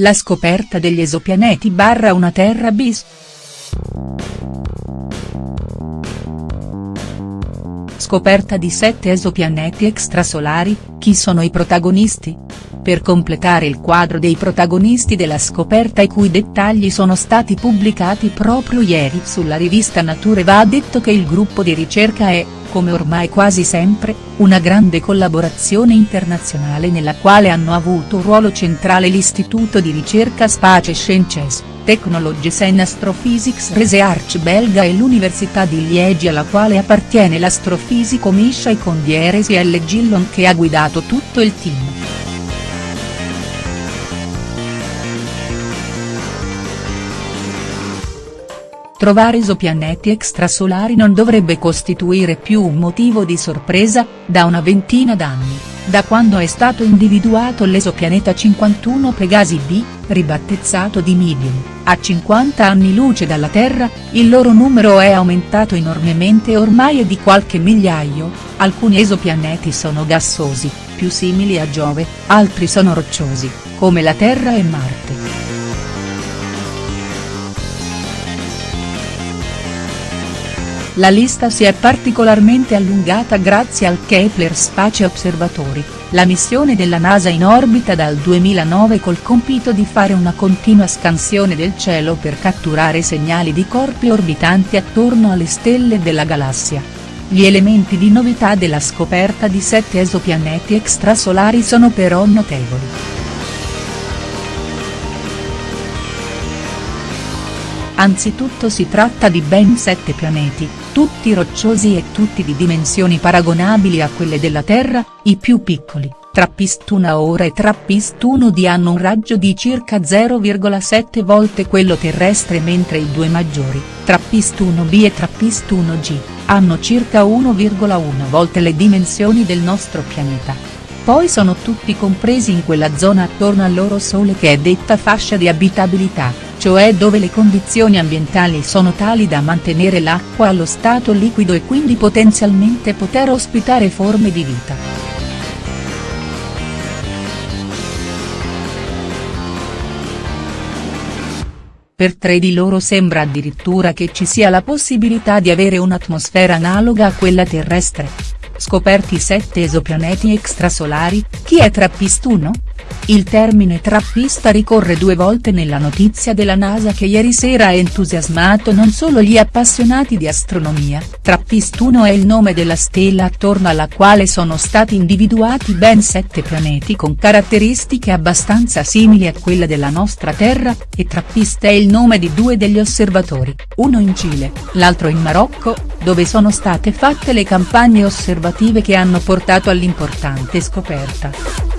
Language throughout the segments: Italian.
la scoperta degli esopianeti barra una Terra bis. Scoperta di sette esopianeti extrasolari, chi sono i protagonisti? Per completare il quadro dei protagonisti della scoperta i cui dettagli sono stati pubblicati proprio ieri sulla rivista Nature va detto che il gruppo di ricerca è, come ormai quasi sempre, una grande collaborazione internazionale nella quale hanno avuto un ruolo centrale l'Istituto di ricerca Space Sciences, Technologies and Astrophysics Research belga e l'Università di Liegi alla quale appartiene l'astrofisico Misha Condieresi L. Gillon che ha guidato tutto il team. Trovare esopianeti extrasolari non dovrebbe costituire più un motivo di sorpresa, da una ventina d'anni, da quando è stato individuato l'esopianeta 51 Pegasi B, ribattezzato di Medium, a 50 anni luce dalla Terra, il loro numero è aumentato enormemente e ormai è di qualche migliaio, alcuni esopianeti sono gassosi, più simili a Giove, altri sono rocciosi, come la Terra e Marte. La lista si è particolarmente allungata grazie al Kepler Space Observatory, la missione della NASA in orbita dal 2009 col compito di fare una continua scansione del cielo per catturare segnali di corpi orbitanti attorno alle stelle della galassia. Gli elementi di novità della scoperta di sette esopianeti extrasolari sono però notevoli. Anzitutto si tratta di ben sette pianeti, tutti rocciosi e tutti di dimensioni paragonabili a quelle della Terra, i più piccoli, Trappist-1A e Trappist-1D hanno un raggio di circa 0,7 volte quello terrestre mentre i due maggiori, Trappist-1B e Trappist-1G, hanno circa 1,1 volte le dimensioni del nostro pianeta. Poi sono tutti compresi in quella zona attorno al loro Sole che è detta fascia di abitabilità cioè dove le condizioni ambientali sono tali da mantenere l'acqua allo stato liquido e quindi potenzialmente poter ospitare forme di vita. Per tre di loro sembra addirittura che ci sia la possibilità di avere un'atmosfera analoga a quella terrestre. Scoperti sette esopianeti extrasolari, chi è Trappist-1? Il termine trappista ricorre due volte nella notizia della NASA che ieri sera ha entusiasmato non solo gli appassionati di astronomia, Trappist-1 è il nome della stella attorno alla quale sono stati individuati ben sette pianeti con caratteristiche abbastanza simili a quella della nostra Terra, e Trappist è il nome di due degli osservatori, uno in Cile, l'altro in Marocco, dove sono state fatte le campagne osservative che hanno portato all'importante scoperta.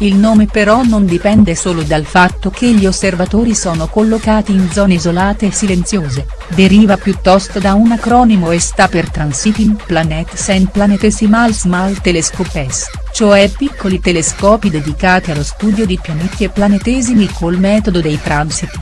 Il nome però non dipende solo dal fatto che gli osservatori sono collocati in zone isolate e silenziose, deriva piuttosto da un acronimo e sta per Transiting Planets and Planetesimal Small Telescopes, cioè piccoli telescopi dedicati allo studio di pianeti e planetesimi col metodo dei transiti.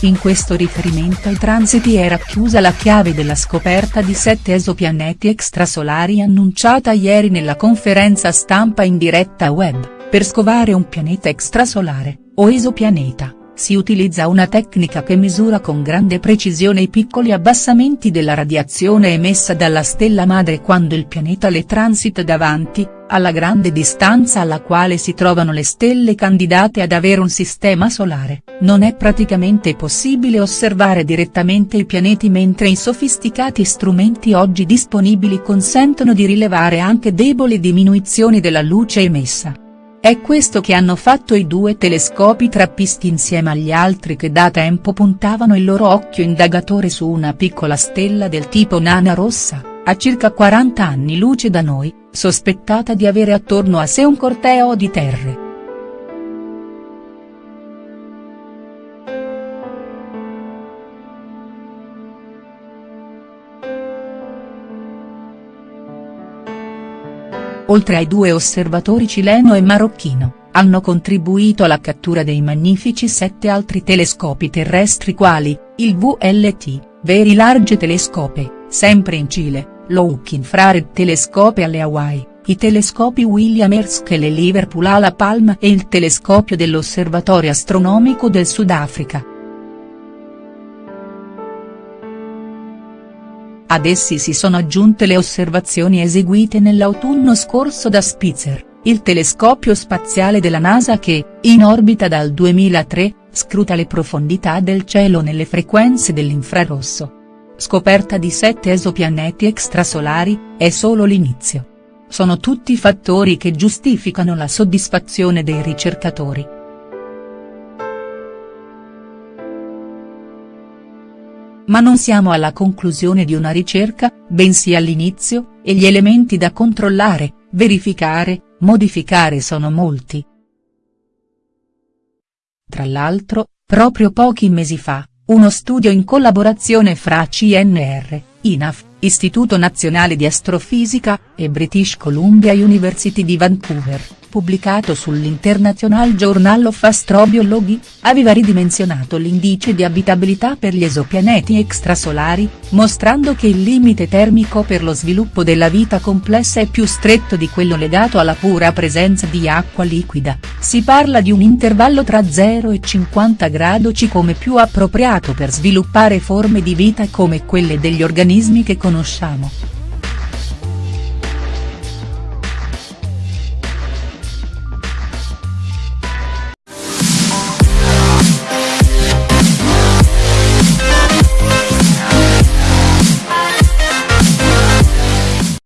In questo riferimento ai transiti era chiusa la chiave della scoperta di sette esopianeti extrasolari annunciata ieri nella conferenza stampa in diretta web. Per scovare un pianeta extrasolare, o esopianeta, si utilizza una tecnica che misura con grande precisione i piccoli abbassamenti della radiazione emessa dalla stella madre quando il pianeta le transita davanti, alla grande distanza alla quale si trovano le stelle candidate ad avere un sistema solare, non è praticamente possibile osservare direttamente i pianeti mentre i sofisticati strumenti oggi disponibili consentono di rilevare anche deboli diminuzioni della luce emessa. È questo che hanno fatto i due telescopi trappisti insieme agli altri che da tempo puntavano il loro occhio indagatore su una piccola stella del tipo nana rossa, a circa 40 anni luce da noi, sospettata di avere attorno a sé un corteo di terre. Oltre ai due osservatori cileno e marocchino, hanno contribuito alla cattura dei magnifici sette altri telescopi terrestri quali, il VLT, Very Large Telescope, sempre in Cile, Look Infrared Telescope alle Hawaii, i telescopi William Hertz e Liverpool alla Palm e il telescopio dell'Osservatorio Astronomico del Sudafrica. Ad essi si sono aggiunte le osservazioni eseguite nell'autunno scorso da Spitzer, il telescopio spaziale della NASA che, in orbita dal 2003, scruta le profondità del cielo nelle frequenze dell'infrarosso. Scoperta di sette esopianeti extrasolari, è solo l'inizio. Sono tutti fattori che giustificano la soddisfazione dei ricercatori. Ma non siamo alla conclusione di una ricerca, bensì all'inizio, e gli elementi da controllare, verificare, modificare sono molti. Tra l'altro, proprio pochi mesi fa, uno studio in collaborazione fra CNR, INAF, Istituto Nazionale di Astrofisica, e British Columbia University di Vancouver, pubblicato sull'International Journal of Astrobiology, aveva ridimensionato l'indice di abitabilità per gli esopianeti extrasolari, mostrando che il limite termico per lo sviluppo della vita complessa è più stretto di quello legato alla pura presenza di acqua liquida, si parla di un intervallo tra 0 e 50 gradi C come più appropriato per sviluppare forme di vita come quelle degli organismi che conosciamo.